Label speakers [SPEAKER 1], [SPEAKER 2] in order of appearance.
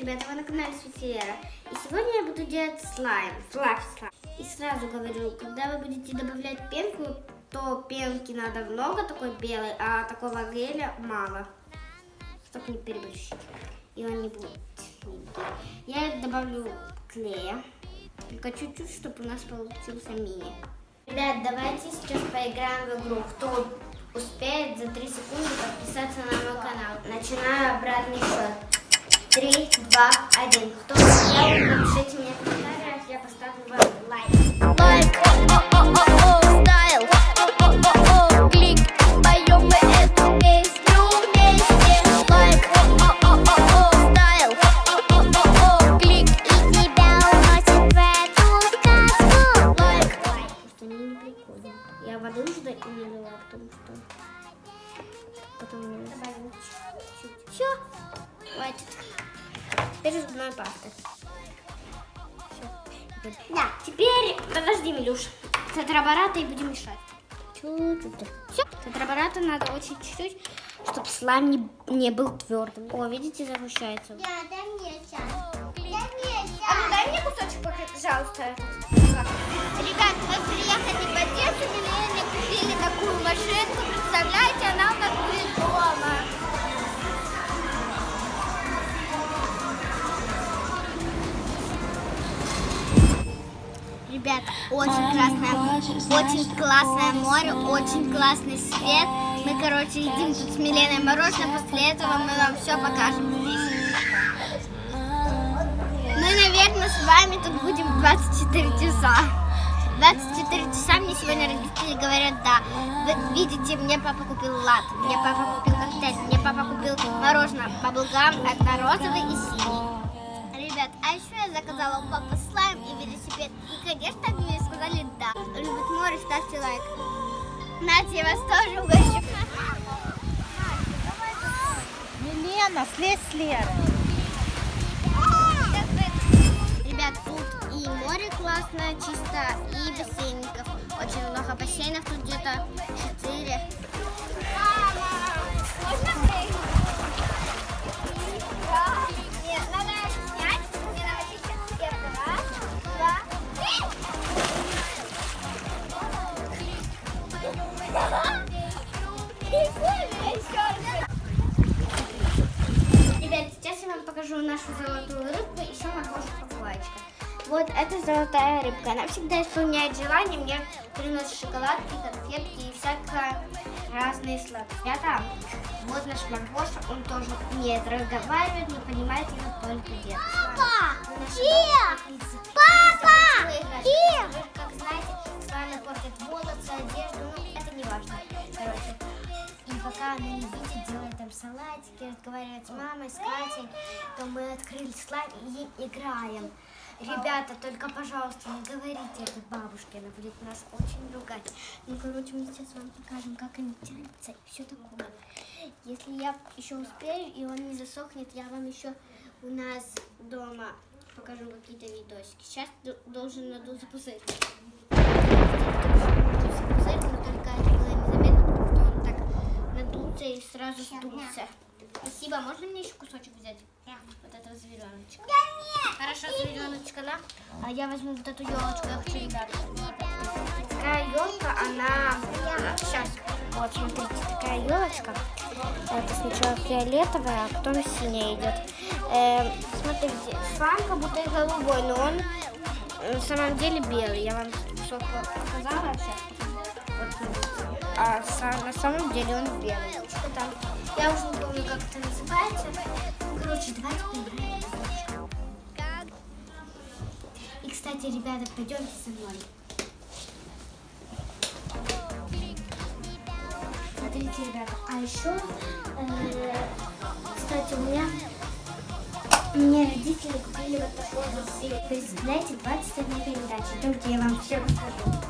[SPEAKER 1] ребята, вы на канале Светилера. И сегодня я буду делать слайм, флаффи слайм. И сразу говорю, когда вы будете добавлять пенку, то пенки надо много такой белой, а такого геля мало. Чтобы не переборщить. И он не будет. Я добавлю клея. Только чуть-чуть, чтобы у нас получился мини. Ребят, давайте сейчас поиграем в игру. Кто успеет за 3 секунды подписаться на мой канал. Начинаю обратный счет. Три, два, один. Кто успел, напишите мне в комментариях, я поставлю вам лайк.
[SPEAKER 2] Лайк, о-о-о-о, стайл, о-о-о-о, клик, поем мы эту песню вместе. Лайк, о-о-о-о, стайл, о-о-о-о, клик, и тебя уносит в эту сказку. Лайк.
[SPEAKER 1] Что они не прикольно. Я воды уже не потому что потом добавим чуть-чуть. Все, хватит. Теперь зубной пастой. Все. Да, теперь подожди, Милюш. Тетрабората и будем мешать. Чуть-чуть. Все. Тетрабората надо очень чуть-чуть, чтобы слайм не, не был твердым. О, видите, загущается.
[SPEAKER 2] Да, дай мне сейчас. Дай мне
[SPEAKER 1] А ну дай мне кусочек, пожалуйста.
[SPEAKER 2] Ребят, мы приехали в Одессу, Милene купили такую машинку, представляете, Ребят, очень классное, очень классное море, очень классный свет. Мы, короче, едим тут с Миленой мороженое, после этого мы вам все покажем здесь. Мы, наверное, с вами тут будем 24 часа. 24 часа мне сегодня родители говорят, да. Вы видите, мне папа купил лат, мне папа купил коктейль, мне папа купил мороженое баблгам однорозовый и синий. Ребят, а еще я заказала у папы и конечно, они мне сказали да. Любит море, ставьте лайк. Надя, я вас тоже угощу.
[SPEAKER 3] Милена, слезь с Леры.
[SPEAKER 2] Ребят, тут и море классное, чисто, и бассейников. Очень много бассейнов, тут где-то 4.
[SPEAKER 1] Покажу нашу золотую рыбку и еще мороженое папуачка. Вот это золотая рыбка. Она всегда исполняет желания, мне приносит шоколадки, конфетки и всякое разные сладкие. Ребята, вот наш Маргоша, он тоже умеет разговаривать, но понимает его только дед.
[SPEAKER 2] Папа! Где? Папа! Где?
[SPEAKER 1] Как знаете, с вами портят волосы, одежду, ну это не важно. Пока она не видит, там салатики, разговаривает с мамой, с Катей, то мы открыли слайм и играем. Ребята, только, пожалуйста, не говорите это бабушке, она будет нас очень ругать. Ну, короче, мы сейчас вам покажем, как они тянутся и все такое. Если я еще успею и он не засохнет, я вам еще у нас дома покажу какие-то видосики. Сейчас должен надуться пузырь. Надуться пузырь, но только это было незаметно, потому что он так надулся и сразу сдулся. Спасибо. Можно мне еще кусочек взять? Вот этого звереночка. Хорошо, звереночка, да? А я возьму вот эту елочку, я хочу, ребята. Такая елка, она... Сейчас. Вот, смотрите, такая елочка. Это сначала фиолетовая, а потом синяя идет. Э, смотрите, сам как будто и голубой, но он э, на самом деле белый. Я вам все показала сейчас. Вот. А са- на самом деле он белый. Там? Я уже не помню, как это называется. Короче, Кстати, ребята, пойдемте со мной. Смотрите, ребята, а еще, э, кстати, у меня, мне родители купили вот такой вот. Представляете, 21 передача. Идемте, я вам все расскажу.